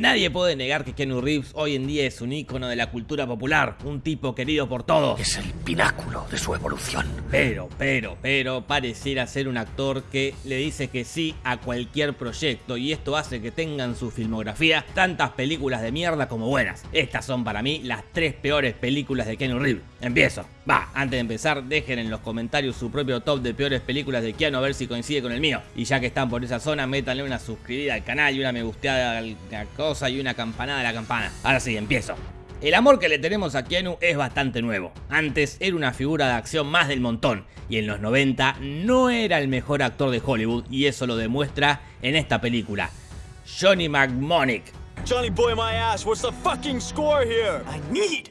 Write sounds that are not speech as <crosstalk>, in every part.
Nadie puede negar que Keanu Reeves hoy en día es un ícono de la cultura popular, un tipo querido por todos. Es el pináculo de su evolución. Pero, pero, pero, pareciera ser un actor que le dice que sí a cualquier proyecto y esto hace que tenga en su filmografía tantas películas de mierda como buenas. Estas son para mí las tres peores películas de Keanu Reeves. Empiezo. Va, antes de empezar, dejen en los comentarios su propio top de peores películas de Keanu a ver si coincide con el mío. Y ya que están por esa zona, métanle una suscribida al canal y una me gusteada a la y una campanada a la campana. Ahora sí, empiezo. El amor que le tenemos a Keanu es bastante nuevo. Antes era una figura de acción más del montón y en los 90 no era el mejor actor de Hollywood y eso lo demuestra en esta película. Johnny McMonick. Johnny boy my ass, what's the fucking score here? I need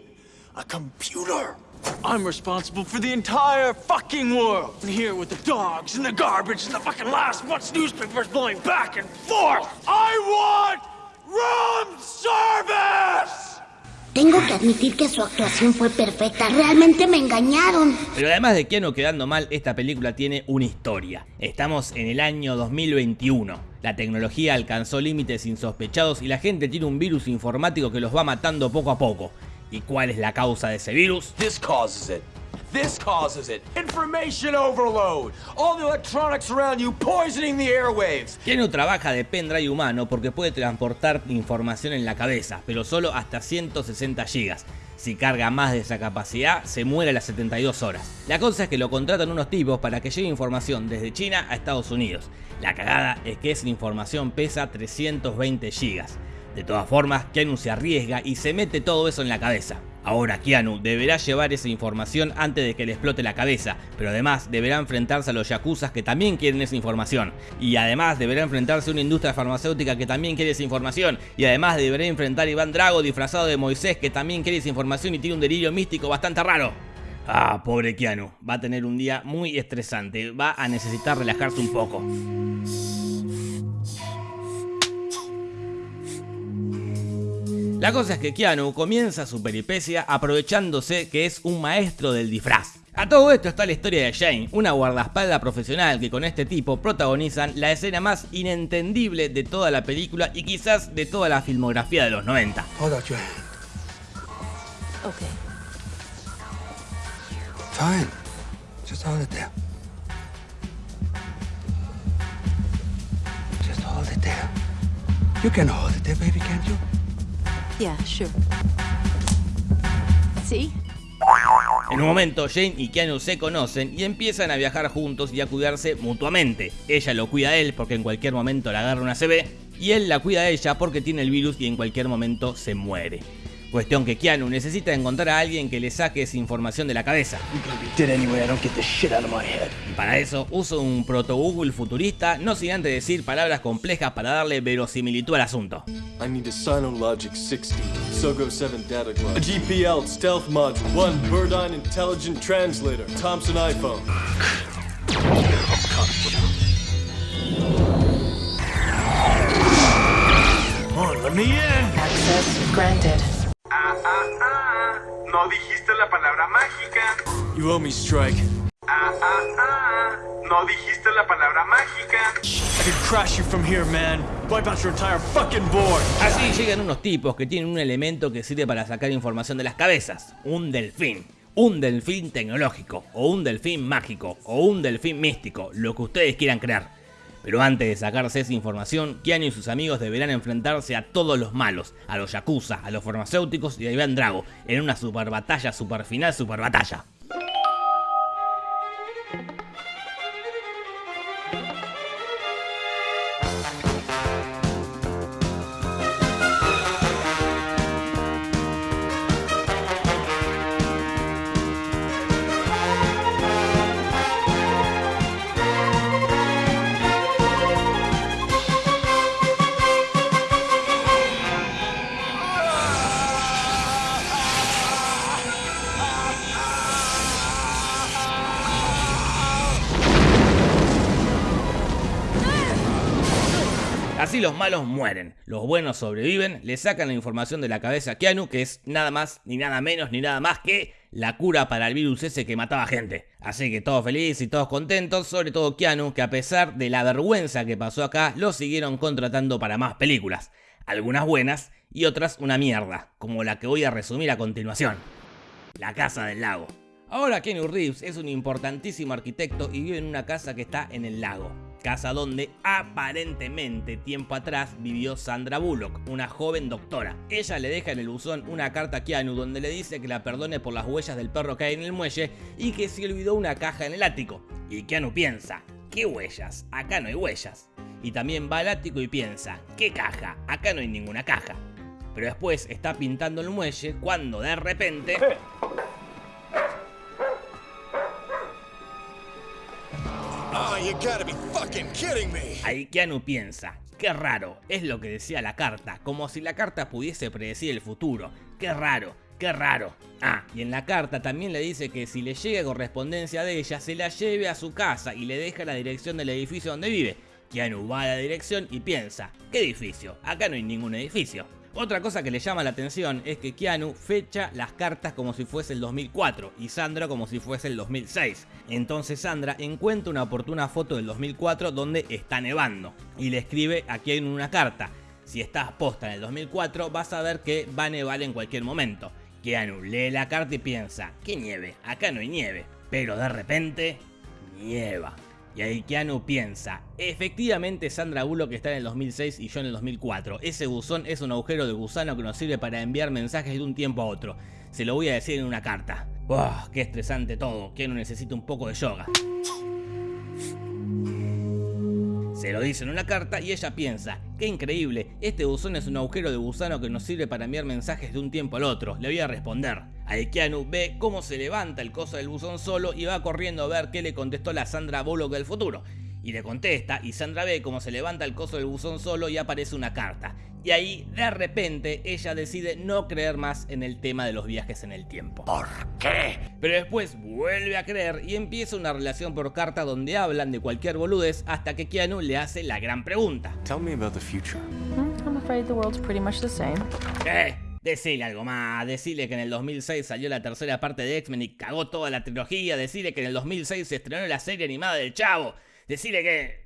a computer. I'm responsible for the entire fucking world. And here with the dogs and the garbage and the fucking last month's newspapers blowing back and forth. I want room service! Tengo que admitir que su actuación fue perfecta. Realmente me engañaron. Pero además de Keanu quedando mal, esta película tiene una historia. Estamos en el año 2021. La tecnología alcanzó límites insospechados y la gente tiene un virus informático que los va matando poco a poco. ¿Y cuál es la causa de ese virus? This causes it. This causes it. Information overload. All the electronics around you poisoning the airwaves. Keanu trabaja de pendrive humano porque puede transportar información en la cabeza, pero solo hasta 160 GB. Si carga más de esa capacidad, se muere a las 72 horas. La cosa es que lo contratan unos tipos para que lleve información desde China a Estados Unidos. La cagada es que esa información pesa 320 GB. De todas formas, Keanu se arriesga y se mete todo eso en la cabeza. Ahora Keanu deberá llevar esa información antes de que le explote la cabeza, pero además deberá enfrentarse a los yakuzas que también quieren esa información. Y además deberá enfrentarse a una industria farmacéutica que también quiere esa información. Y además deberá enfrentar a Iván Drago disfrazado de Moisés que también quiere esa información y tiene un delirio místico bastante raro. Ah, pobre Keanu, va a tener un día muy estresante, va a necesitar relajarse un poco. La cosa es que Keanu comienza su peripecia aprovechándose que es un maestro del disfraz. A todo esto está la historia de Jane, una guardaespaldas profesional que con este tipo protagonizan la escena más inentendible de toda la película y quizás de toda la filmografía de los 90. Hold out your hand. Okay. Fine. Just hold it there. Just hold it there. You can hold it there, baby, can't you? En un momento Jane y Keanu se conocen y empiezan a viajar juntos y a cuidarse mutuamente. Ella lo cuida a él porque en cualquier momento le agarra una CB y él la cuida a ella porque tiene el virus y en cualquier momento se muere. Cuestión que Keanu necesita encontrar a alguien que le saque esa información de la cabeza. Y para eso uso un proto Google futurista, no sin antes decir palabras complejas para darle verosimilitud al asunto. I need a Sinologic 60, Sogo 7 data glove, a GPL stealth module, one Birdine intelligent translator, Thompson iPhone. Come on, let me in! Access granted. No dijiste la palabra mágica. You owe me, Strike. Ah, ah, ah. No dijiste la palabra mágica. I could crash you from here, man. Wipe out your entire fucking board. Así llegan unos tipos que tienen un elemento que sirve para sacar información de las cabezas, un delfín. Un delfín tecnológico, o un delfín mágico, o un delfín místico, lo que ustedes quieran creer. Pero antes de sacarse esa información, Keanu y sus amigos deberán enfrentarse a todos los malos, a los yakuza, a los farmacéuticos y a Iván Drago, en una super batalla, super final, super batalla. Los malos mueren, los buenos sobreviven, le sacan la información de la cabeza a Keanu, que es nada más, ni nada menos, ni nada más que la cura para el virus ese que mataba gente. Así que todos felices y todos contentos, sobre todo Keanu, que a pesar de la vergüenza que pasó acá, lo siguieron contratando para más películas. algunas buenas y otras una mierda, como la que voy a resumir a continuación. La Casa del Lago. Ahora Kenny Reeves es un importantísimo arquitecto y vive en una casa que está en el lago. Casa donde aparentemente tiempo atrás vivió Sandra Bullock, una joven doctora. Ella le deja en el buzón una carta a Keanu donde le dice que la perdone por las huellas del perro que hay en el muelle y que se olvidó una caja en el ático. Y Keanu piensa, ¿qué huellas? Acá no hay huellas. Y también va al ático y piensa, ¿qué caja? Acá no hay ninguna caja. Pero después está pintando el muelle cuando de repente... <laughs> Ahí Keanu piensa, qué raro, es lo que decía la carta, como si la carta pudiese predecir el futuro. Qué raro, qué raro. Ah, y en la carta también le dice que si le llega correspondencia de ella, se la lleve a su casa y le deja la dirección del edificio donde vive. Keanu va a la dirección y piensa, ¿qué edificio? Acá no hay ningún edificio. Otra cosa que le llama la atención es que Keanu fecha las cartas como si fuese el 2004 y Sandra como si fuese el 2006. Entonces Sandra encuentra una oportuna foto del 2004 donde está nevando y le escribe a Keanu una carta. Si estás posta en el 2004 vas a ver que va a nevar en cualquier momento. Keanu lee la carta y piensa, ¿qué nieve? Acá no hay nieve. Pero de repente, nieva. Y ahí Keanu piensa, efectivamente Sandra Bullock está en el 2006 y yo en el 2004. Ese buzón es un agujero de gusano que nos sirve para enviar mensajes de un tiempo a otro. Se lo voy a decir en una carta. ¡Wow! ¡Qué estresante todo! Keanu necesita un poco de yoga. Se lo dice en una carta y ella piensa, qué increíble, este buzón es un agujero de gusano que nos sirve para enviar mensajes de un tiempo al otro, le voy a responder. Ahí Keanu ve cómo se levanta el coso del buzón solo y va corriendo a ver qué le contestó la Sandra Bullock del futuro. Y le contesta y Sandra ve cómo se levanta el coso del buzón solo y aparece una carta. Y ahí, de repente, ella decide no creer más en el tema de los viajes en el tiempo. ¿Por qué? Pero después vuelve a creer y empieza una relación por carta donde hablan de cualquier boludez hasta que Keanu le hace la gran pregunta. Tell me about the future. I'm afraid the world's pretty much the same. ¿Qué? Decile algo más, decile que en el 2006 salió la tercera parte de X-Men y cagó toda la trilogía, decile que en el 2006 se estrenó la serie animada del Chavo, decile que...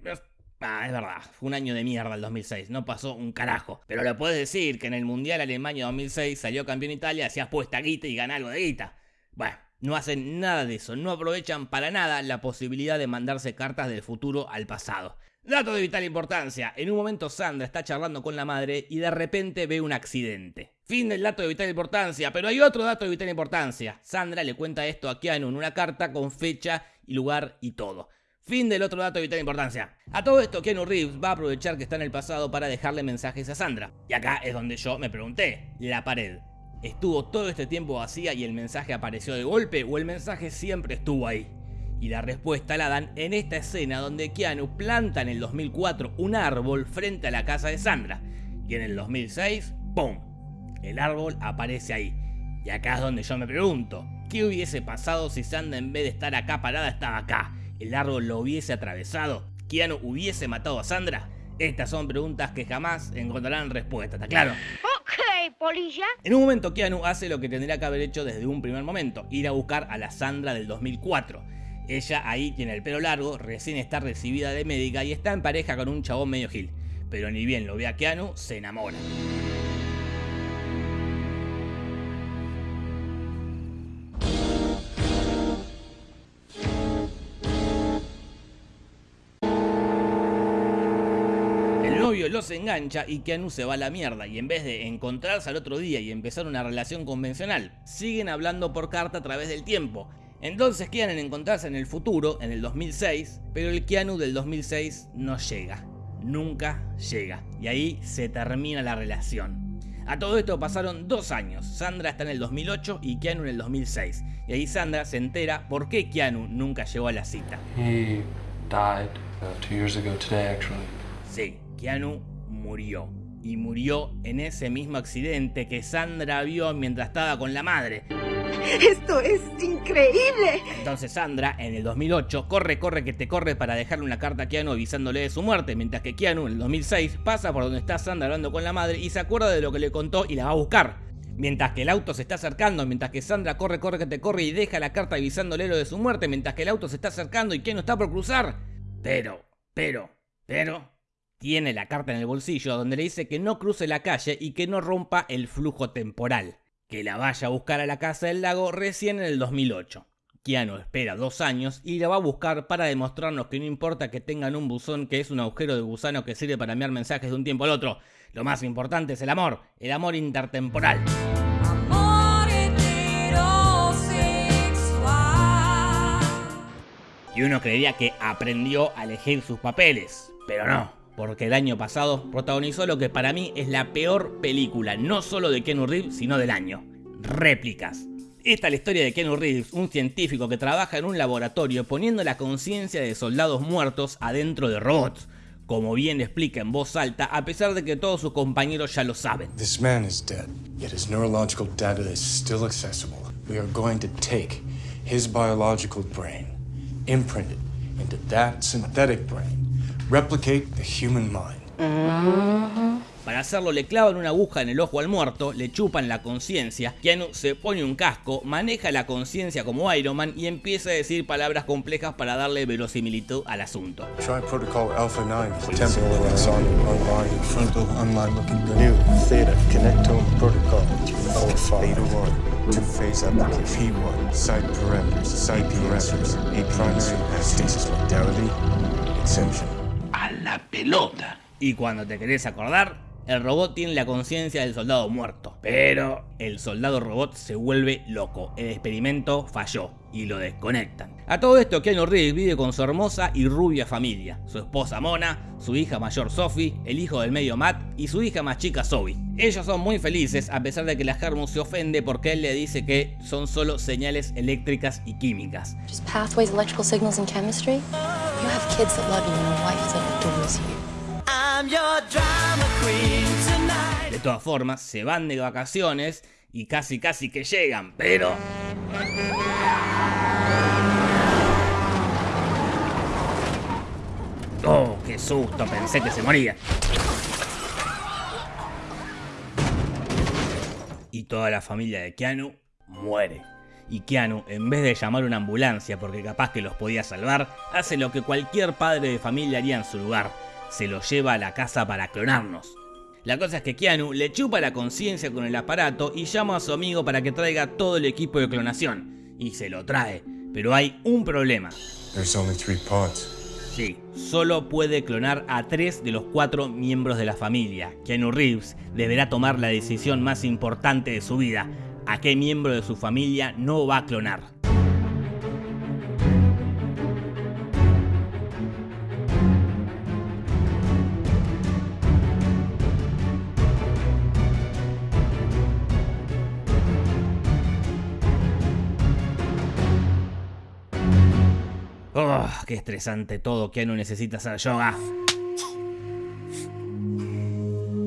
Ah, es verdad, fue un año de mierda el 2006, no pasó un carajo. Pero le puedes decir que en el Mundial Alemania 2006 salió campeón Italia, hacías puesta guita y gana algo de guita. Bueno, no hacen nada de eso, no aprovechan para nada la posibilidad de mandarse cartas del futuro al pasado. Dato de vital importancia, en un momento Sandra está charlando con la madre y de repente ve un accidente. Fin del dato de vital importancia, pero hay otro dato de vital importancia. Sandra le cuenta esto a Keanu en una carta con fecha y lugar y todo. Fin del otro dato de vital importancia. A todo esto, Keanu Reeves va a aprovechar que está en el pasado para dejarle mensajes a Sandra. Y acá es donde yo me pregunté, la pared. ¿Estuvo todo este tiempo vacía y el mensaje apareció de golpe o el mensaje siempre estuvo ahí? Y la respuesta la dan en esta escena donde Keanu planta en el 2004 un árbol frente a la casa de Sandra. Y en el 2006, ¡pum! El árbol aparece ahí. Y acá es donde yo me pregunto, ¿qué hubiese pasado si Sandra en vez de estar acá parada estaba acá? ¿El árbol lo hubiese atravesado? ¿Keanu hubiese matado a Sandra? Estas son preguntas que jamás encontrarán respuesta, ¿está claro? Ok, polilla. En un momento Keanu hace lo que tendría que haber hecho desde un primer momento, ir a buscar a la Sandra del 2004. Ella ahí tiene el pelo largo, recién está recibida de médica y está en pareja con un chabón medio gil. Pero ni bien lo ve a Keanu, se enamora. El novio los engancha y Keanu se va a la mierda y en vez de encontrarse al otro día y empezar una relación convencional, siguen hablando por carta a través del tiempo. Entonces quieren encontrarse en el futuro, en el 2006, pero el Keanu del 2006 no llega. Nunca llega. Y ahí se termina la relación. A todo esto pasaron dos años. Sandra está en el 2008 y Keanu en el 2006. Y ahí Sandra se entera por qué Keanu nunca llegó a la cita. He died uh, two years ago today, actually. Sí, Keanu murió. Y murió en ese mismo accidente que Sandra vio mientras estaba con la madre. Esto es increíble. Entonces Sandra, en el 2008, corre, corre, que te corre para dejarle una carta a Keanu avisándole de su muerte, mientras que Keanu, en el 2006, pasa por donde está Sandra hablando con la madre y se acuerda de lo que le contó y la va a buscar. Mientras que el auto se está acercando, mientras que Sandra corre, corre, que te corre y deja la carta avisándole lo de su muerte, mientras que el auto se está acercando y Keanu está por cruzar. Pero, pero, pero, Tiene la carta en el bolsillo donde le dice que no cruce la calle y que no rompa el flujo temporal, que la vaya a buscar a la casa del lago recién en el 2008. Keanu espera dos años y la va a buscar para demostrarnos que no importa que tengan un buzón que es un agujero de gusano que sirve para enviar mensajes de un tiempo al otro, lo más importante es el amor, el amor intertemporal. Y uno creería que aprendió a elegir sus papeles, pero no, porque el año pasado protagonizó lo que para mí es la peor película, no solo de Keanu Reeves, sino del año. Réplicas. Esta es la historia de Keanu Reeves, un científico que trabaja en un laboratorio poniendo la conciencia de soldados muertos adentro de robots, como bien explica en voz alta, a pesar de que todos sus compañeros ya lo saben. This man is dead, yet his neurological data is still accessible. We are going to take his biological brain, imprint it into that synthetic brain, replicate the human mind. Para hacerlo le clavan una aguja en el ojo al muerto, le chupan la conciencia, Keanu se pone un casco, maneja la conciencia como Iron Man y empieza a decir palabras complejas para darle verosimilitud al asunto. Try protocol Alpha 9, temporal axon online, frontal online looking good. New theta connectome protocol, alpha theta 1, two-phase application, P1, site parameters, site parameters, primary stasis modality, exemption. La pelota. Y cuando te querés acordar, el robot tiene la conciencia del soldado muerto. Pero el soldado robot se vuelve loco. El experimento falló y lo desconectan. A todo esto, Keanu Reeves vive con su hermosa y rubia familia. Su esposa Mona, su hija mayor Sophie, el hijo del medio Matt y su hija más chica Zoe. Ellos son muy felices a pesar de que la Hermus se ofende porque él le dice que son solo señales eléctricas y químicas. Just pathways, electrical signals, and chemistry? You have kids that love you and a wife that adores you. De todas formas, se van de vacaciones y casi casi que llegan, pero... Oh, qué susto, pensé que se moría. Y toda la familia de Keanu muere. Y Keanu, en vez de llamar una ambulancia porque capaz que los podía salvar, hace lo que cualquier padre de familia haría en su lugar. Se los lleva a la casa para clonarnos. La cosa es que Keanu le chupa la conciencia con el aparato y llama a su amigo para que traiga todo el equipo de clonación. Y se lo trae. Pero hay un problema. Sí, solo puede clonar a tres de los cuatro miembros de la familia. Keanu Reeves deberá tomar la decisión más importante de su vida. ¿A qué miembro de su familia no va a clonar? Oh, qué estresante todo, Keanu necesita hacer yoga.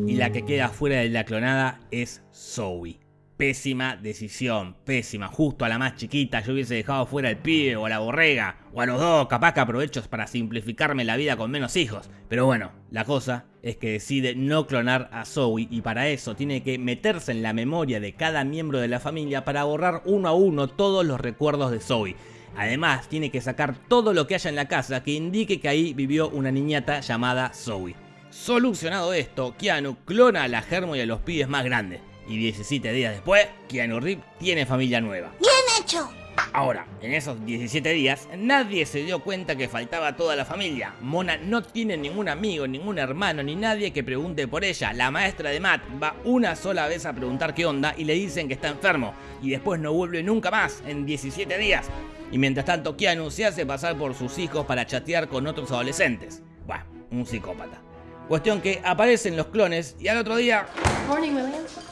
Y la que queda fuera de la clonada es Zoe. Pésima decisión, pésima. Justo a la más chiquita yo hubiese dejado fuera al pibe o a la borrega. O a los dos, capaz que aprovecho para simplificarme la vida con menos hijos. Pero bueno, la cosa es que decide no clonar a Zoe y para eso tiene que meterse en la memoria de cada miembro de la familia para borrar uno a uno todos los recuerdos de Zoe. Además, tiene que sacar todo lo que haya en la casa que indique que ahí vivió una niñata llamada Zoe. Solucionado esto, Keanu clona a la Germo y a los pibes más grandes. Y 17 días después, Keanu Reeves tiene familia nueva. ¡Bien hecho! Ahora, en esos 17 días, nadie se dio cuenta que faltaba toda la familia. Mona no tiene ningún amigo, ningún hermano, ni nadie que pregunte por ella. La maestra de Matt va una sola vez a preguntar qué onda y le dicen que está enfermo. Y después no vuelve nunca más en 17 días. Y mientras tanto, Keanu se hace pasar por sus hijos para chatear con otros adolescentes. Bueno, un psicópata. Cuestión que aparecen los clones y al otro día... Morning, William.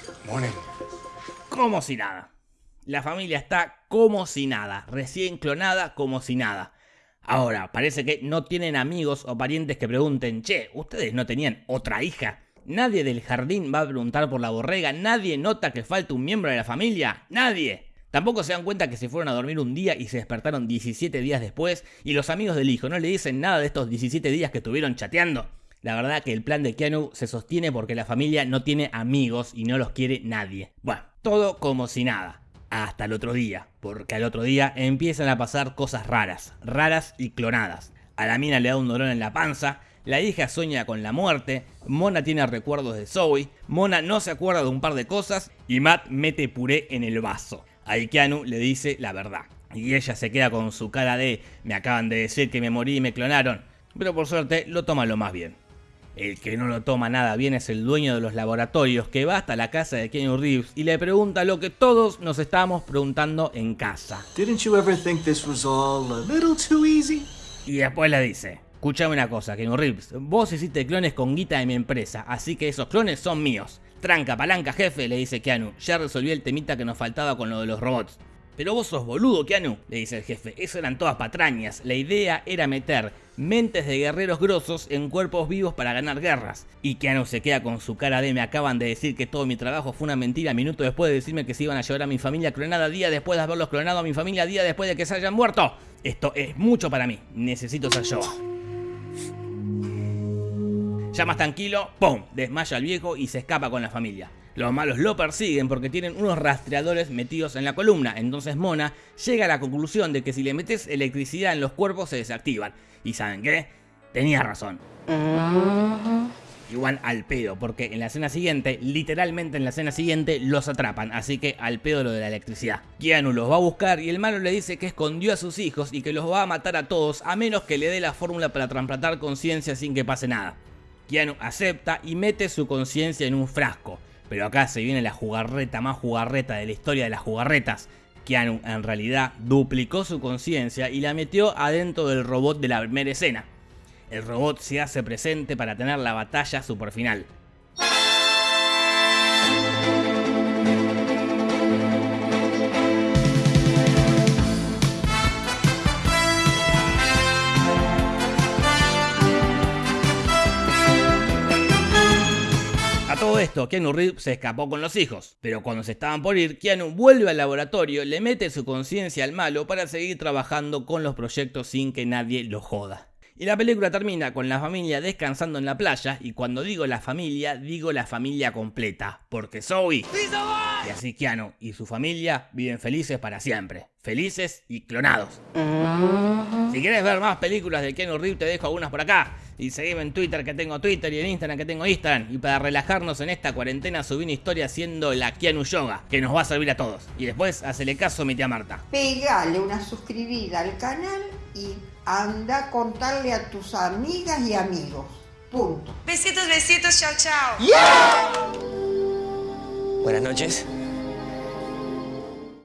Como si nada. La familia está como si nada, recién clonada como si nada. Ahora, parece que no tienen amigos o parientes que pregunten, che, ¿ustedes no tenían otra hija? Nadie del jardín va a preguntar por la borrega, nadie nota que falta un miembro de la familia, nadie. Tampoco se dan cuenta que se fueron a dormir un día y se despertaron 17 días después y los amigos del hijo no le dicen nada de estos 17 días que estuvieron chateando. La verdad que el plan de Keanu se sostiene porque la familia no tiene amigos y no los quiere nadie. Bueno, todo como si nada. Hasta el otro día, porque al otro día empiezan a pasar cosas raras, raras y clonadas. A la mina le da un dolor en la panza, La hija sueña con la muerte, Mona tiene recuerdos de Zoe, Mona no se acuerda de un par de cosas y Matt mete puré en el vaso. Ahí Keanu le dice la verdad. Y ella se queda con su cara de me acaban de decir que me morí y me clonaron. Pero por suerte lo toma lo más bien. El que no lo toma nada bien es el dueño de los laboratorios que va hasta la casa de Keanu Reeves y le pregunta lo que todos nos estábamos preguntando en casa. Didn't you ever think this was all a little too easy? Y después le dice, escúchame una cosa, Keanu Reeves, vos hiciste clones con guita de mi empresa, así que esos clones son míos. Tranca, palanca, jefe, le dice Keanu, ya resolví el temita que nos faltaba con lo de los robots. Pero vos sos boludo, Keanu, le dice el jefe. Eso eran todas patrañas. La idea era meter mentes de guerreros grosos en cuerpos vivos para ganar guerras. Y Keanu se queda con su cara de me acaban de decir que todo mi trabajo fue una mentira minuto después de decirme que se iban a llevar a mi familia clonada día después de haberlos clonado a mi familia día después de que se hayan muerto. Esto es mucho para mí. Necesito ser yo. Ya más tranquilo, ¡pum! Desmaya al viejo y se escapa con la familia. Los malos lo persiguen porque tienen unos rastreadores metidos en la columna, entonces Mona llega a la conclusión de que si le metes electricidad en los cuerpos se desactivan. ¿Y saben qué? Tenía razón. Igual al pedo, porque en la escena siguiente, literalmente en la escena siguiente, los atrapan, así que al pedo lo de la electricidad. Keanu los va a buscar y el malo le dice que escondió a sus hijos y que los va a matar a todos a menos que le dé la fórmula para trasplantar conciencia sin que pase nada. Keanu acepta y mete su conciencia en un frasco. Pero acá se viene la jugarreta más jugarreta de la historia de las jugarretas. Keanu en realidad duplicó su conciencia y la metió adentro del robot de la primera escena. El robot se hace presente para tener la batalla super todo esto, Keanu Reeves se escapó con los hijos, pero cuando se estaban por ir, Keanu vuelve al laboratorio, le mete su conciencia al malo para seguir trabajando con los proyectos sin que nadie lo joda. Y la película termina con la familia descansando en la playa, y cuando digo la familia, digo la familia completa, porque Zoe y así Keanu y su familia viven felices para siempre, felices y clonados. Si quieres ver más películas de Keanu Reeves, te dejo algunas por acá. Y seguime en Twitter que tengo Twitter y en Instagram que tengo Instagram. Y para relajarnos en esta cuarentena subí una historia haciendo la Keanu Yoga, que nos va a servir a todos. Y después hacele caso a mi tía Marta. Pegale una suscribida al canal y anda a contarle a tus amigas y amigos. Punto. Besitos, besitos, chao, chao. Buenas noches.